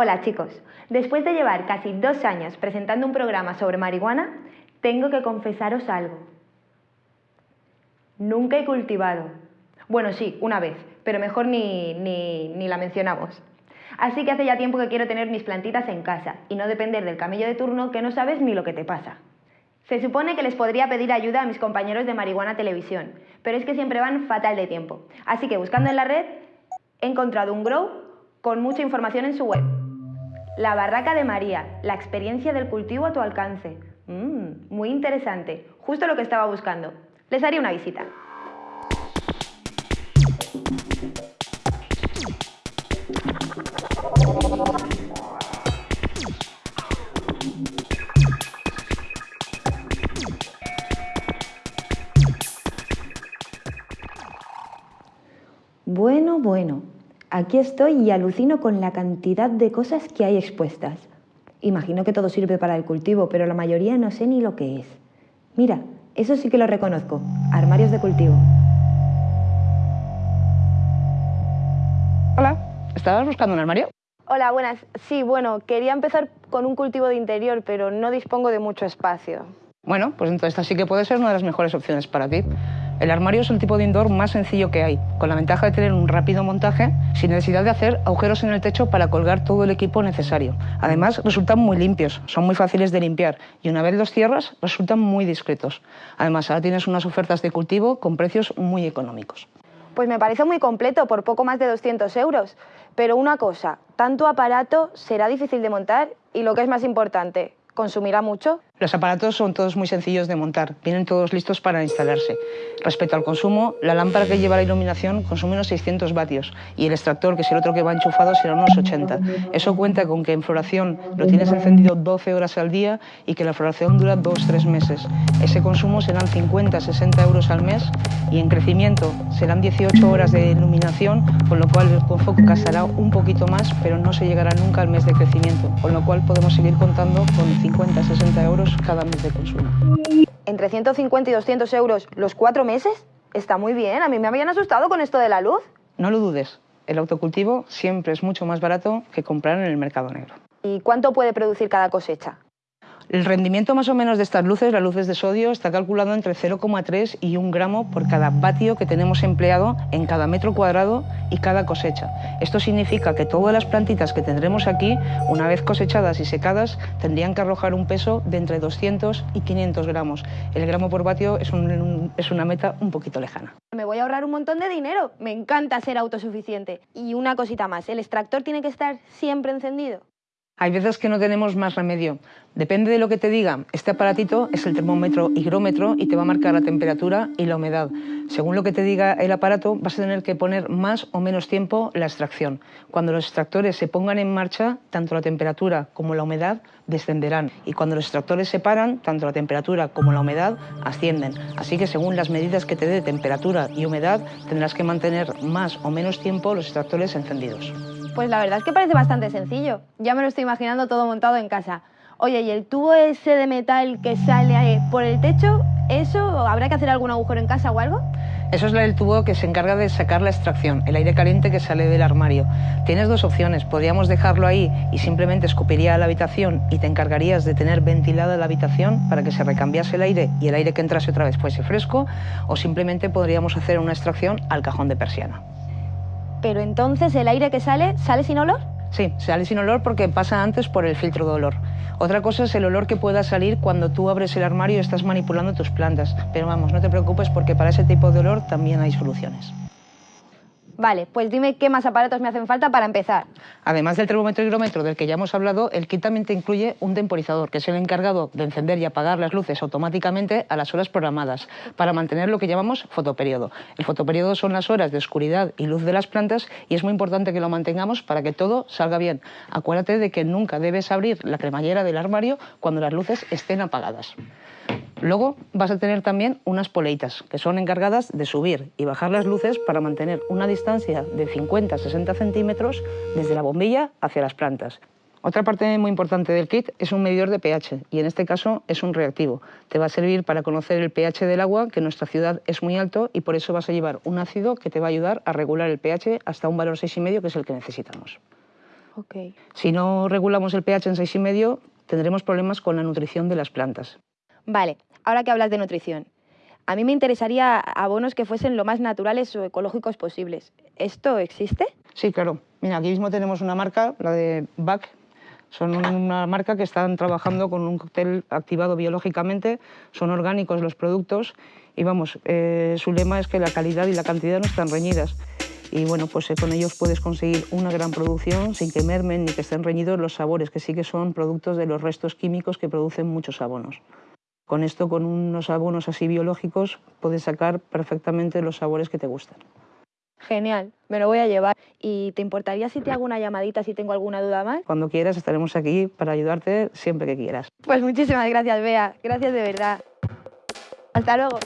Hola chicos, después de llevar casi dos años presentando un programa sobre marihuana, tengo que confesaros algo. Nunca he cultivado. Bueno, sí, una vez, pero mejor ni, ni, ni la mencionamos. Así que hace ya tiempo que quiero tener mis plantitas en casa y no depender del camello de turno que no sabes ni lo que te pasa. Se supone que les podría pedir ayuda a mis compañeros de Marihuana Televisión, pero es que siempre van fatal de tiempo. Así que buscando en la red he encontrado un grow con mucha información en su web. La Barraca de María, la experiencia del cultivo a tu alcance. Mmm, muy interesante, justo lo que estaba buscando. Les haré una visita. Bueno, bueno, aquí estoy y alucino con la cantidad de cosas que hay expuestas. Imagino que todo sirve para el cultivo, pero la mayoría no sé ni lo que es. Mira, eso sí que lo reconozco, armarios de cultivo. Hola, ¿estabas buscando un armario? Hola, buenas. Sí, bueno, quería empezar con un cultivo de interior, pero no dispongo de mucho espacio. Bueno, pues entonces esta sí que puede ser una de las mejores opciones para ti. El armario es el tipo de indoor más sencillo que hay, con la ventaja de tener un rápido montaje sin necesidad de hacer agujeros en el techo para colgar todo el equipo necesario. Además, resultan muy limpios, son muy fáciles de limpiar y una vez los cierras, resultan muy discretos. Además, ahora tienes unas ofertas de cultivo con precios muy económicos. Pues me parece muy completo, por poco más de 200 euros. Pero una cosa, tanto aparato será difícil de montar y lo que es más importante, ¿consumirá mucho? Los aparatos son todos muy sencillos de montar, vienen todos listos para instalarse. Respecto al consumo, la lámpara que lleva la iluminación consume unos 600 vatios y el extractor, que es el otro que va enchufado, será unos 80. Eso cuenta con que en floración lo tienes encendido 12 horas al día y que la floración dura 2-3 meses. Ese consumo serán 50-60 euros al mes y en crecimiento serán 18 horas de iluminación, con lo cual el foco casará un poquito más, pero no se llegará nunca al mes de crecimiento, con lo cual podemos seguir contando con 50-60 euros cada mes de consumo. ¿Entre 150 y 200 euros los cuatro meses? Está muy bien, a mí me habían asustado con esto de la luz. No lo dudes, el autocultivo siempre es mucho más barato que comprar en el mercado negro. ¿Y cuánto puede producir cada cosecha? El rendimiento más o menos de estas luces, las luces de sodio, está calculado entre 0,3 y 1 gramo por cada vatio que tenemos empleado en cada metro cuadrado y cada cosecha. Esto significa que todas las plantitas que tendremos aquí, una vez cosechadas y secadas, tendrían que arrojar un peso de entre 200 y 500 gramos. El gramo por vatio es, es una meta un poquito lejana. Me voy a ahorrar un montón de dinero. Me encanta ser autosuficiente. Y una cosita más, ¿el extractor tiene que estar siempre encendido? Hay veces que no tenemos más remedio. Depende de lo que te diga. Este aparatito es el termómetro higrómetro y te va a marcar la temperatura y la humedad. Según lo que te diga el aparato, vas a tener que poner más o menos tiempo la extracción. Cuando los extractores se pongan en marcha, tanto la temperatura como la humedad descenderán. Y cuando los extractores se paran, tanto la temperatura como la humedad ascienden. Así que según las medidas que te dé temperatura y humedad, tendrás que mantener más o menos tiempo los extractores encendidos. Pues la verdad es que parece bastante sencillo. Ya me lo estoy imaginando todo montado en casa. Oye, ¿y el tubo ese de metal que sale por el techo? ¿Eso habrá que hacer algún agujero en casa o algo? Eso es el tubo que se encarga de sacar la extracción, el aire caliente que sale del armario. Tienes dos opciones, podríamos dejarlo ahí y simplemente escupiría la habitación y te encargarías de tener ventilada la habitación para que se recambiase el aire y el aire que entrase otra vez fuese fresco, o simplemente podríamos hacer una extracción al cajón de persiana. Pero entonces el aire que sale, ¿sale sin olor? Sí, sale sin olor porque pasa antes por el filtro de olor. Otra cosa es el olor que pueda salir cuando tú abres el armario y estás manipulando tus plantas. Pero vamos, no te preocupes porque para ese tipo de olor también hay soluciones. Vale, pues dime qué más aparatos me hacen falta para empezar. Además del termómetro higrómetro del que ya hemos hablado, el kit también te incluye un temporizador, que es el encargado de encender y apagar las luces automáticamente a las horas programadas, para mantener lo que llamamos fotoperiodo. El fotoperiodo son las horas de oscuridad y luz de las plantas y es muy importante que lo mantengamos para que todo salga bien. Acuérdate de que nunca debes abrir la cremallera del armario cuando las luces estén apagadas. Luego vas a tener también unas poleitas que son encargadas de subir y bajar las luces para mantener una distancia de 50-60 centímetros desde la bombilla hacia las plantas. Otra parte muy importante del kit es un medidor de pH y en este caso es un reactivo. Te va a servir para conocer el pH del agua, que en nuestra ciudad es muy alto y por eso vas a llevar un ácido que te va a ayudar a regular el pH hasta un valor 6,5 que es el que necesitamos. Ok. Si no regulamos el pH en 6,5, tendremos problemas con la nutrición de las plantas. Vale, ahora que hablas de nutrición, a mí me interesaría abonos que fuesen lo más naturales o ecológicos posibles. ¿Esto existe? Sí, claro. Mira, aquí mismo tenemos una marca, la de BAC. Son una marca que están trabajando con un cóctel activado biológicamente, son orgánicos los productos y vamos, eh, su lema es que la calidad y la cantidad no están reñidas. Y bueno, pues eh, con ellos puedes conseguir una gran producción sin que mermen ni que estén reñidos los sabores, que sí que son productos de los restos químicos que producen muchos abonos. Con esto, con unos abonos así biológicos, puedes sacar perfectamente los sabores que te gustan. Genial, me lo voy a llevar. ¿Y te importaría si te hago una llamadita si tengo alguna duda más? Cuando quieras estaremos aquí para ayudarte siempre que quieras. Pues muchísimas gracias, Bea. Gracias de verdad. Hasta luego.